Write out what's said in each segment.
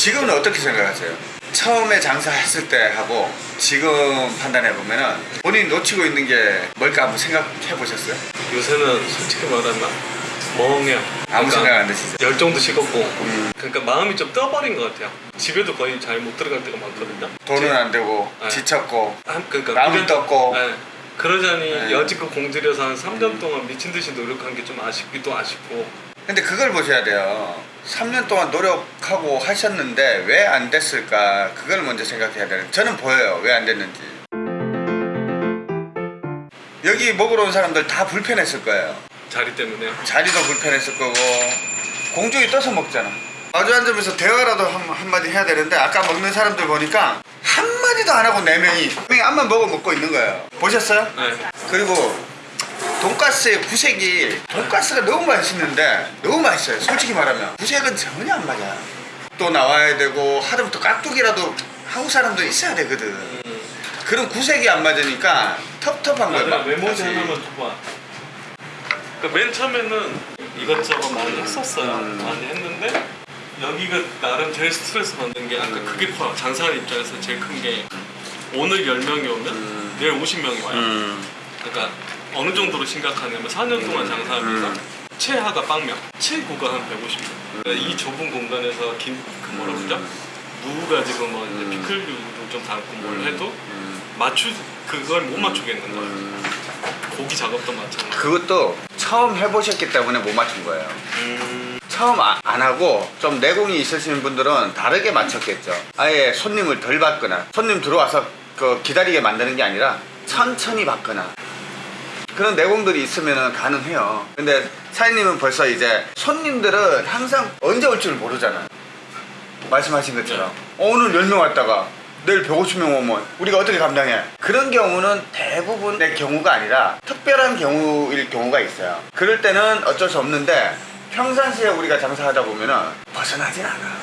지금은 어떻게 생각하세요? 처음에 장사했을 때 하고 지금 판단해 보면은 본인이 놓치고 있는 게 뭘까 한번 생각해 보셨어요? 요새는 솔직히 말하면 멍해요. 아무 그러니까 생각 안 드시죠? 열정도 식었고 음. 그러니까 마음이 좀 떠버린 것 같아요. 집에도 거의 잘 못 들어갈 때가 많거든요. 돈은 제- 안 되고 네. 지쳤고 한- 그러니까 마음이 떴고 네. 그러자니 네. 여지껏 공들여서 한 3년 동안 미친 듯이 노력한 게 좀 아쉽기도 아쉽고 근데 그걸 보셔야 돼요 3년 동안 노력하고 하셨는데 왜 안 됐을까 그걸 먼저 생각해야 되는 저는 보여요 왜 안 됐는지 여기 먹으러 온 사람들 다 불편했을 거예요 자리 때문에요. 자리도 불편했을 거고 공중에 떠서 먹잖아 마주 앉으면서 대화라도 한, 한마디 해야 되는데 아까 먹는 사람들 보니까 한마디도 안 하고 네 명이 앞만 먹어 먹고 있는 거예요 보셨어요? 네. 그리고 돈가스의 구색이 돈가스가 너무 맛있는데 너무 맛있어요 솔직히 말하면 구색은 전혀 안 맞아 또 나와야 되고 하다못해 깍두기라도 한국 사람도 있어야 되거든 음. 그런 구색이 안 맞으니까 텁텁한 막 메모지. 하나만 줘봐. 그러니까 맨 처음에는 이것저것 많이 했었어요. 음. 많이 했는데 여기가 나름 제일 스트레스 받는 게 아까 그게 커요. 장사하는 입장에서 제일 큰 게 오늘 10명이 오면 음. 내일 50명이 와요. 음. 그러니까 어느 정도로 심각하냐면 4년 동안 장사하면서 음. 최하가 빵명, 최고가 한 150명. 그러니까 이 좁은 공간에서 김, 그 뭐라 그러죠? 무 가지고 뭐 이제 음. 피클류도 좀 담고 뭘 해도 음. 맞추 그걸 못 맞추겠는 거예요. 음. 고기 작업도 마찬가지. 그것도 처음 해보셨기 때문에 못 맞춘 거예요 음, 처음 아- 안 하고 좀 내공이 있으신 분들은 다르게 맞췄겠죠. 아예 손님을 덜 받거나 손님 들어와서 그 기다리게 만드는 게 아니라 천천히 받거나 그런 내공들이 있으면 가능해요. 근데 사장님은 벌써 이제 손님들은 항상 언제 올 줄 모르잖아. 말씀하신 것처럼 어, 오늘 10명 왔다가 내일 150명 오면 우리가 어떻게 감당해? 그런 경우는 대부분의 경우가 아니라 특별한 경우일 경우가 있어요. 그럴 때는 어쩔 수 없는데 평상시에 우리가 장사하다 보면은 벗어나진 않아.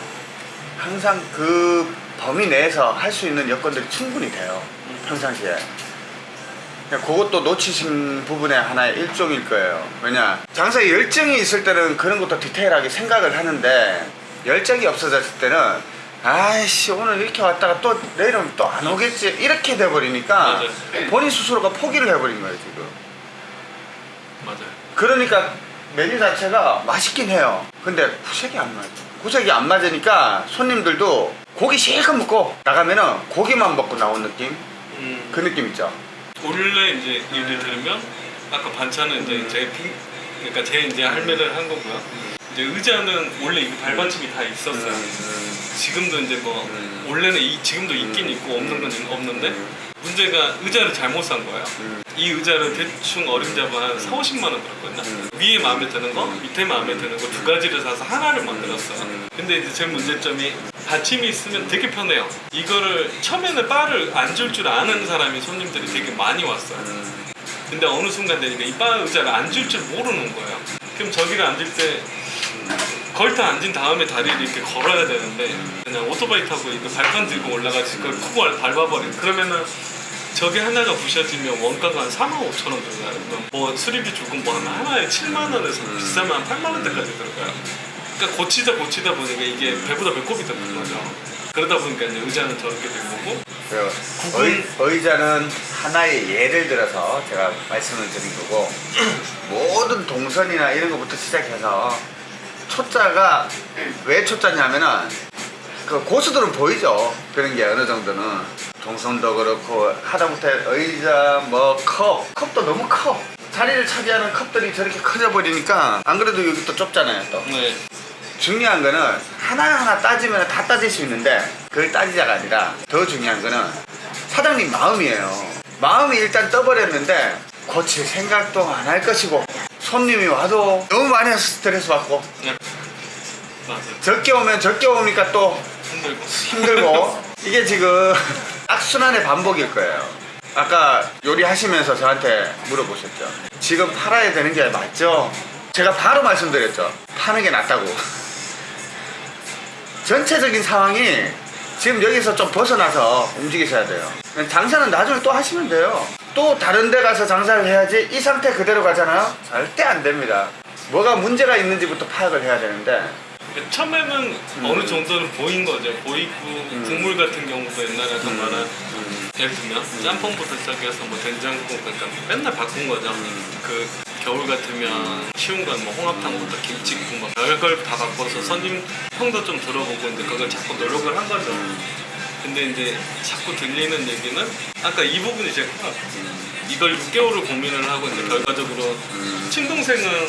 항상 그 범위 내에서 할 수 있는 여건들이 충분히 돼요. 평상시에. 그것도 놓치신 부분의 하나의 일종일 거예요. 왜냐 장사에 열정이 있을 때는 그런 것도 디테일하게 생각을 하는데 열정이 없어졌을 때는 아이씨 오늘 이렇게 왔다가 또 내일은 또 안 오겠지 이렇게 돼버리니까. 본인 스스로가 포기를 해버린 거예요 지금. 맞아요. 그러니까 메뉴 자체가 맛있긴 해요. 근데 구색이 안 맞아. 구색이 안 맞으니까 손님들도 고기 실컷 먹고 나가면은 고기만 먹고 나온 느낌? 음, 그 느낌 있죠. 원래 이제 예를 들면 아까 반찬은 이제 제 핑, 그러니까 제 이제 할매를 한 거고요. 이제 의자는 원래 이 발받침이 다 있었어요. 지금도 이제 뭐 음. 원래는 이, 지금도 있긴 있고 없는 건 없는데 문제가 의자를 잘못 산 거예요. 음. 이 의자를 대충 어림잡아 한 4, 50만 원 들었거든요. 음. 위에 마음에 드는 거, 밑에 마음에 드는 거 두 가지를 사서 하나를 만들었어요. 음. 근데 이제 제 문제점이 받침이 있으면 되게 편해요. 이거를 처음에는 바를 안 줄 줄 아는 사람이 손님들이 되게 많이 왔어요. 근데 어느 순간 되니까 이 바 의자를 안 줄 줄 모르는 거예요. 그럼 저기를 앉을 때 걸터 앉은 다음에 다리를 이렇게 걸어야 되는데 그냥 오토바이 타고 이거 발판 들고 올라가서 그걸 쿡을 밟아버려. 그러면은 저게 하나가 부셔지면 원가가 한 4만 5천 원 들어가요. 뭐 수리비 주고 뭐 하나 하나에 7만 원에서 비싸면 한 8만 원대까지 들어가요. 그러니까 고치다 고치다 보니까 이게 배보다 배꼽이 되는 거죠. 그러다 보니까 이제 의자는 저렇게 된 거고 그 구분- 의, 의자는 하나의 예를 들어서 제가 말씀을 드린 거고 모든 동선이나 이런 것부터 시작해서 초짜가 왜 초짜냐면은 그 고수들은 보이죠? 그런 게 어느 정도는. 동선도 그렇고 하다못해 의자 뭐 컵. 컵도 너무 커. 자리를 차지하는 컵들이 저렇게 커져 버리니까 안 그래도 여기 또 좁잖아요 또. 네. 중요한 거는 하나하나 따지면 다 따질 수 있는데 그걸 따지자가 아니라 더 중요한 거는 사장님 마음이에요. 마음이 일단 떠버렸는데 고칠 생각도 안 할 것이고 손님이 와도 너무 많이 스트레스 받고 네. 맞아요. 적게 오면 적게 오니까 또 힘들고. 힘들고 이게 지금 악순환의 반복일 거예요. 아까 요리하시면서 저한테 물어보셨죠. 지금 팔아야 되는 게 맞죠? 제가 바로 말씀드렸죠. 파는 게 낫다고. 전체적인 상황이 지금 여기서 좀 벗어나서 움직이셔야 돼요. 장사는 나중에 또 하시면 돼요. 또 다른 데 가서 장사를 해야지 이 상태 그대로 가잖아요? 절대 안 됩니다. 뭐가 문제가 있는지부터 파악을 해야 되는데 그러니까 처음에는 어느 정도는 보인 거죠. 보이고 국물 같은 경우도 옛날에 아까 말한 예를 들면 짬뽕부터 시작해서 뭐 된장국 그러니까 맨날 바꾼 거죠. 그 겨울 같으면 쉬운 건 뭐 홍합탕부터 김치국 뭐 별걸 다 바꿔서 손님 평도 좀 들어보고 이제 그걸 자꾸 노력을 한 거죠. 근데 이제 자꾸 들리는 얘기는 아까 이 부분이 커요. 이걸 6개월을 고민을 하고 이제 결과적으로 친동생은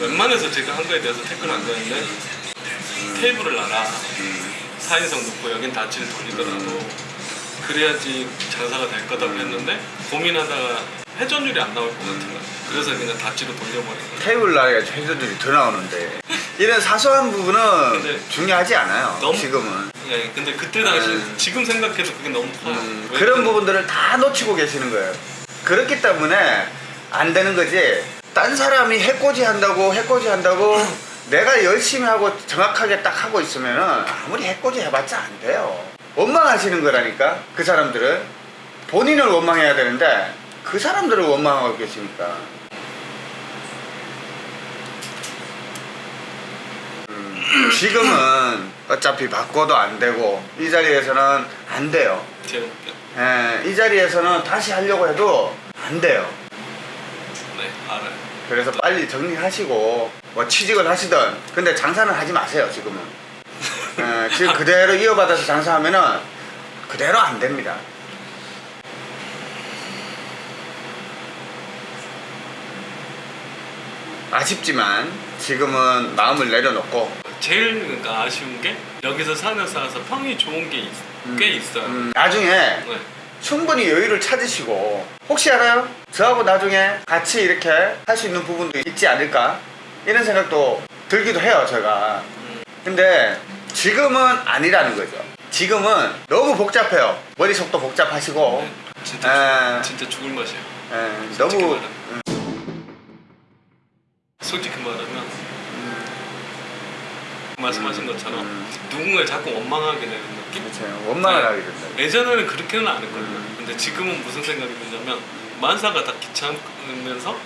웬만해서 제가 한 거에 대해서 태클 안 거는데 테이블을 놔라. 4인석 놓고 여긴 다치를 돌리더라도 그래야지 장사가 될 거다고 했는데 고민하다가 회전율이 안 나올 것 같은 거야 그래서 그냥 다치로 돌려버린 거야 테이블 나리가 회전율이 더 나오는데 이런 사소한 부분은 근데 중요하지 않아요. 너무- 지금은. 예, 근데 그때 당시 음. 지금 생각해도 그게 너무 커요 음, 왜 그런 그- 부분들을 다 놓치고 계시는 거예요. 그렇기 때문에 안 되는 거지. 딴 사람이 해코지 한다고 해코지 한다고 내가 열심히 하고 정확하게 딱 하고 있으면은 아무리 해코지 해봤자 안 돼요. 원망하시는 거라니까 그 사람들은 본인을 원망해야 되는데 그 사람들을 원망하고 계시니까. 지금은 어차피 바꿔도 안 되고 이 자리에서는 안 돼요. 예, 이 자리에서는 다시 하려고 해도 안 돼요. 네 알아요 그래서 빨리 정리하시고 뭐 취직을 하시든 근데 장사는 하지 마세요 지금은. 예, 지금 그대로 이어받아서 장사하면은 그대로 안 됩니다. 아쉽지만 지금은 마음을 내려놓고 제일 그러니까 아쉬운 게 여기서 산을 쌓아서 평이 좋은 게 꽤 있어요. 음, 나중에 네. 충분히 여유를 찾으시고 혹시 알아요? 저하고 나중에 같이 이렇게 할 수 있는 부분도 있지 않을까? 이런 생각도 들기도 해요 제가. 근데 지금은 아니라는 거죠. 지금은 너무 복잡해요. 머릿속도 복잡하시고. 네, 진짜 에. 죽, 진짜 죽을 맛이에요. 예, 솔직히 너무 말하면. 솔직히 말하면 말씀하신 것처럼 음. 누군가를 자꾸 원망하게 되는 느낌? 그렇죠 원망을 네. 하게 된다 예전에는 그렇게는 안 했거든요. 음. 근데 지금은 무슨 생각이 드냐면 만사가 다 귀찮으면서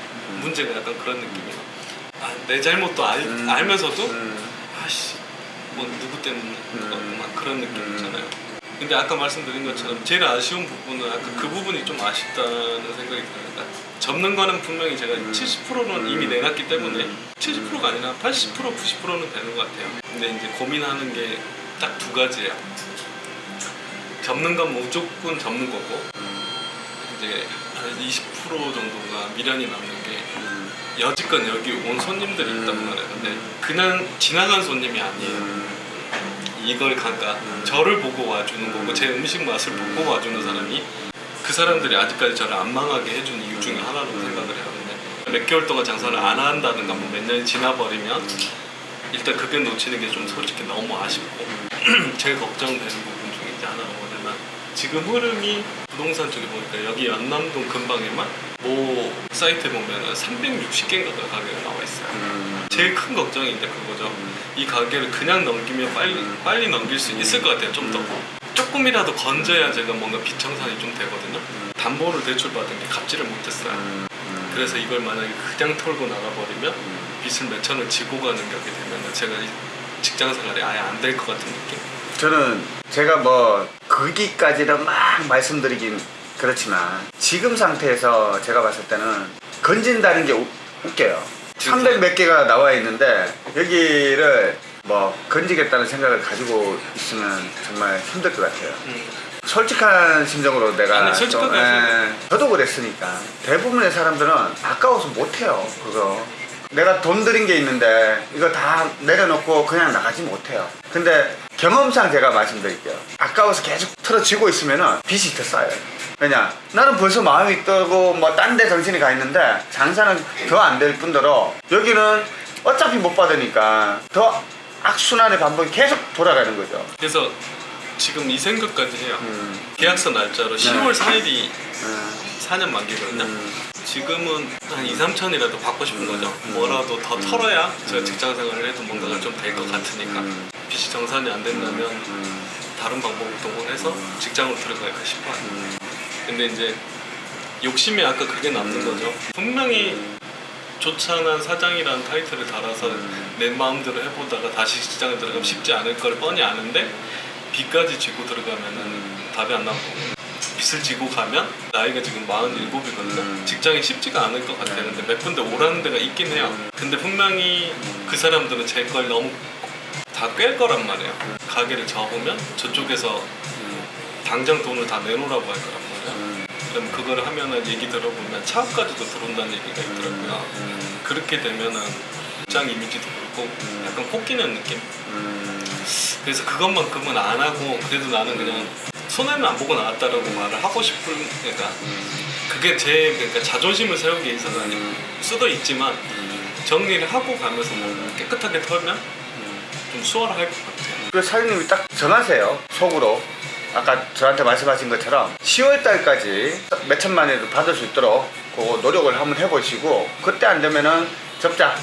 문제가 약간 그런 느낌이에요. 아, 내 잘못도 알, 음. 알면서도 음, 아씨 뭐 누구 때문에 음. 막 그런 느낌 음. 있잖아요. 근데 아까 말씀드린 것처럼 제일 아쉬운 부분은 아까 그 부분이 좀 아쉽다는 생각이 들어요. 그러니까 접는 거는 분명히 제가 음. 70%는 음. 이미 내놨기 때문에 음. 70%가 아니라 80% 90%는 되는 것 같아요. 근데 이제 고민하는 게 딱 두 가지예요. 접는 건 무조건 접는 거고 이제 한 20% 정도가 미련이 남는 게 음, 여지껏 여기 온 손님들이 있단 음. 말이에요. 근데 그냥 지나간 손님이 아니에요. 음, 이걸 그러니까 음. 저를 보고 와주는 거고 제 음식 맛을 보고 와주는 사람이 그 사람들이 아직까지 저를 안 망하게 해준 이유 중에 하나로 생각을 해요. 근데 몇 개월 동안 장사를 안 한다든가 뭐 몇 년이 지나버리면 일단 그게 놓치는 게 좀 솔직히 너무 아쉽고 제일 걱정되는 부분 중에 이제 하나가 뭐냐면 지금 흐름이 부동산 쪽에 보니까 여기 연남동 근방에만 모 사이트에 보면 360개인가 가게가 나와 있어요. 음, 제일 큰 걱정이 이제 그거죠. 이 가게를 그냥 넘기면 빨리 빨리 넘길 수 있을 것 같아요. 좀 더 조금이라도 건져야 제가 뭔가 비청산이 좀 되거든요. 담보를 대출받은 게 갚지를 못했어요. 그래서 이걸 만약에 그냥 털고 나가버리면 음. 빚을 몇 천을 지고 가는 격이 되면 제가 이 직장 생활이 아예 안 될 것 같은 느낌. 저는 제가 뭐 거기까지는 막 말씀드리긴 그렇지만 지금 상태에서 제가 봤을 때는 건진다는 게 우- 웃겨요. 300 몇 개가 나와 있는데 여기를 뭐 건지겠다는 생각을 가지고 있으면 정말 힘들 것 같아요. 음. 솔직한 심정으로 내가 아니, 솔직하게 좀, 하세요. 예, 저도 그랬으니까. 대부분의 사람들은 아까워서 못해요 그거. 내가 돈 들인 게 있는데 이거 다 내려놓고 그냥 나가지 못해요. 근데 경험상 제가 말씀드릴게요. 아까워서 계속 틀어지고 있으면은 빚이 더 쌓여요. 왜냐? 나는 벌써 마음이 떠고 뭐 딴 데 정신이 가 있는데 장사는 더 안 될 뿐더러 여기는 어차피 못 받으니까 더 악순환의 반복이 계속 돌아가는 거죠. 그래서 지금 이 생각까지 해요. 음, 계약서 날짜로 10월 4일이 음, 4년 만기거든요. 음. 지금은 한 2, 3천이라도 받고 싶은 거죠. 뭐라도 더 털어야 제가 직장 생활을 해도 뭔가가 좀 될 것 같으니까. 음. 빚이 정산이 안 된다면 음. 다른 방법을 동원해서 직장으로 들어갈까 싶어요. 음. 근데 이제 욕심이 아까 그게 남는 거죠. 분명히 조찬한 사장이라는 타이틀을 달아서 내 마음대로 해보다가 다시 직장에 들어가면 쉽지 않을 걸 뻔히 아는데 빚까지 지고 들어가면은 답이 안 나고 빚을 지고 가면 나이가 지금 47이거든요. 음. 직장이 쉽지가 않을 것 같았는데 몇 군데 오라는 데가 있긴 해요. 근데 분명히 그 사람들은 제 걸 너무 다 꿰 거란 말이에요. 가게를 접으면 저쪽에서 당장 돈을 다 내놓으라고 할 거란 말이에요. 음. 그럼 그걸 하면은 얘기 들어보면 차업까지도 들어온다는 얘기가 있더라고요. 음. 그렇게 되면은 직장 이미지도 그렇고 약간 코끼는 느낌? 음. 그래서 그것만큼은 안 하고 그래도 나는 그냥 손해는 안 보고 나왔다라고 말을 하고 싶은 그러니까 그게 제 그러니까 자존심을 세우기 위해서는 수도 있지만 정리를 하고 가면서 뭐 깨끗하게 털면 좀 수월할 것 같아요. 그 사장님이 딱 정하세요 속으로 아까 저한테 말씀하신 것처럼 10월 달까지 몇 천만이라도 받을 수 있도록 그거 노력을 한번 해보시고 그때 안 되면은 접자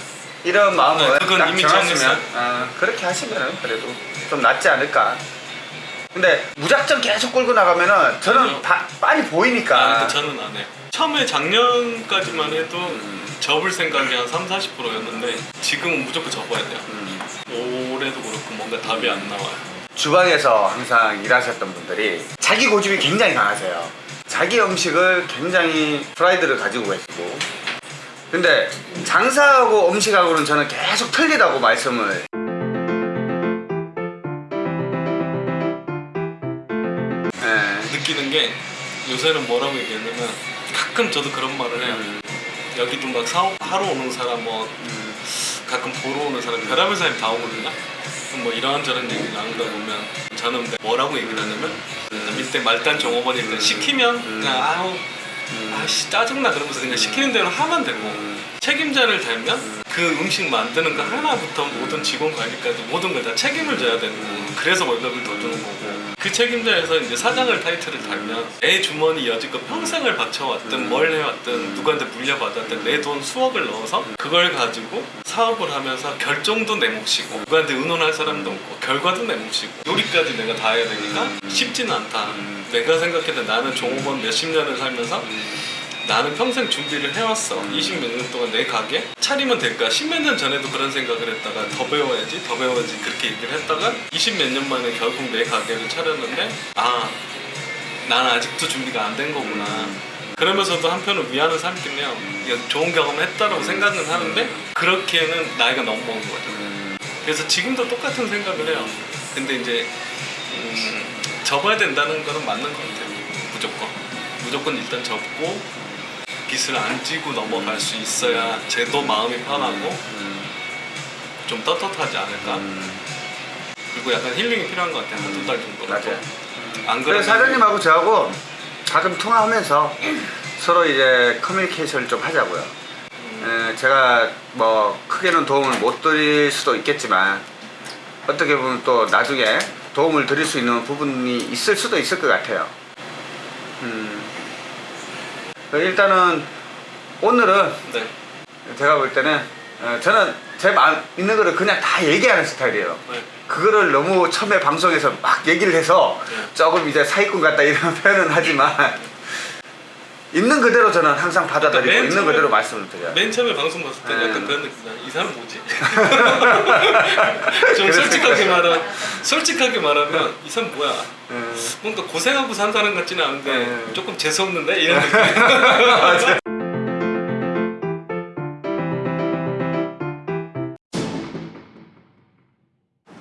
이런 마음을 네, 그건 딱 이미 정했어요. 어, 그렇게 하시면은 그래도 좀 낫지 않을까 근데 무작정 계속 끌고 나가면은 저는. 다 빨리 보이니까 아, 저는 안 해요. 처음에 작년까지만 해도 접을 생각이 한 3, 40%였는데 지금은 무조건 접어야 돼요. 음. 올해도 그렇고 뭔가 답이 안 나와요. 주방에서 항상 일하셨던 분들이 자기 고집이 굉장히 강하세요. 자기 음식을 굉장히 프라이드를 가지고 계시고. 근데 장사하고 음식하고는 저는 계속 틀리다고 말씀을. 예. 느끼는 게 요새는 뭐라고 얘기하냐면 가끔 저도 그런 말을 해요. 음. 여기도 막 사업하러 오는 사람 뭐 가끔 보러 오는 사람 별의별 사람이 다 오거든요. 뭐 이런저런 얘기 나누다 보면 저는 뭐라고 얘기를 하냐면 밑에 말단 종업원일 때 시키면 그냥 아우 아씨 짜증나 그러면서 그냥 시키는 대로 하면 되고 책임자를 달면 그 음식 만드는 거 하나부터 모든 직원 관리까지 모든 걸 다 책임을 져야 되는 거고 그래서 월급을 더 주는 거고 그 책임자에서 이제 사장을 타이틀을 달면 내 주머니 여지껏 평생을 바쳐왔든 뭘 해왔든 누구한테 물려받았든 내 돈 수억을 넣어서 그걸 가지고 사업을 하면서 결정도 내 몫이고 누구한테 의논할 사람도 없고 결과도 내 몫이고 요리까지 내가 다 해야 되니까 쉽지는 않다. 내가 생각했던 나는 종업원 몇십 년을 살면서 나는 평생 준비를 해왔어. 20몇 년 동안 내 가게 차리면 될까? 10몇 년 전에도 그런 생각을 했다가 더 배워야지, 더 배워야지 그렇게 얘기를 했다가 20몇 년 만에 결국 내 가게를 차렸는데 아, 나는 아직도 준비가 안 된 거구나. 그러면서도 한편으로 위안을 삼긴 해요. 좋은 경험을 했다라고 생각은 하는데 그렇게는 나이가 너무 먹은 거죠. 그래서 지금도 똑같은 생각을 해요. 근데 이제 음, 접어야 된다는 거는 맞는 것 같아요. 무조건. 무조건 일단 접고 빚을 안 지고 넘어갈 수 있어야 쟤도 마음이 편하고 좀 떳떳하지 않을까. 그리고 약간 힐링이 필요한 것 같아요. 한두 달 정도라도. 맞아요. 안 그래서 그러면 사장님하고 저하고 가끔 통화하면서 서로 이제 커뮤니케이션을 좀 하자고요. 에, 제가 뭐 크게는 도움을 못 드릴 수도 있겠지만 어떻게 보면 또 나중에 도움을 드릴 수 있는 부분이 있을 수도 있을 것 같아요. 음. 일단은 오늘은 네. 제가 볼 때는 어, 저는 제 마음 있는 거를 그냥 다 얘기하는 스타일이에요. 네. 그거를 너무 처음에 방송에서 막 얘기를 해서 네. 조금 이제 사기꾼 같다 이런 표현은 하지만 있는 그대로 저는 항상 받아들이고 맨 있는 처음에- 그대로 말씀을 드려요. 맨 처음에 방송 봤을 때 네. 약간 그런 느낌이야. 이 사람 뭐지? 좀 그랬을 솔직하게. 말하, 솔직하게 말하면 이 사람 뭐야? 음. 뭔가 고생하고 산 사람 같지는 않은데 네. 조금 재수 없는데 이런 느낌.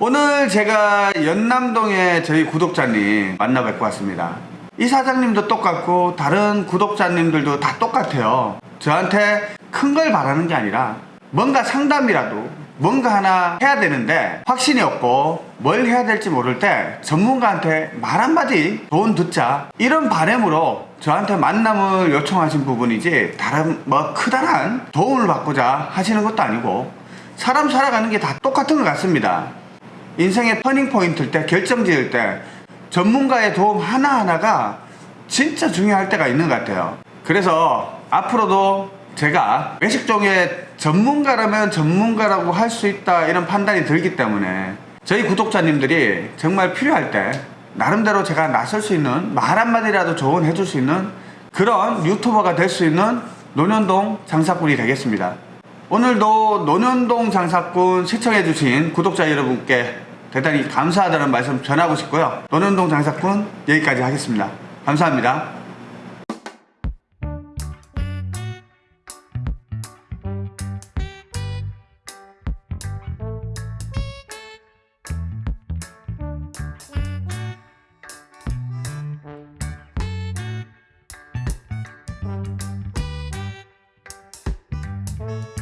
오늘 제가 연남동에 저희 구독자님 만나 뵙고 왔습니다. 이 사장님도 똑같고 다른 구독자님들도 다 똑같아요. 저한테 큰 걸 바라는 게 아니라 뭔가 상담이라도 뭔가 하나 해야 되는데 확신이 없고 뭘 해야 될지 모를 때 전문가한테 말 한마디 돈 듣자 이런 바램으로 저한테 만남을 요청하신 부분이지 다른 뭐 크다란 도움을 받고자 하시는 것도 아니고 사람 살아가는 게 다 똑같은 것 같습니다. 인생의 터닝 포인트일 때 결정 지을 때 전문가의 도움 하나하나가 진짜 중요할 때가 있는 것 같아요. 그래서 앞으로도 제가 외식종의 전문가라면 전문가라고 할 수 있다 이런 판단이 들기 때문에 저희 구독자님들이 정말 필요할 때 나름대로 제가 나설 수 있는 말 한마디라도 조언해 줄 수 있는 그런 유튜버가 될 수 있는 논현동 장사꾼이 되겠습니다. 오늘도 논현동 장사꾼 시청해 주신 구독자 여러분께 대단히 감사하다는 말씀 전하고 싶고요. 논현동 장사꾼 여기까지 하겠습니다. 감사합니다. Thank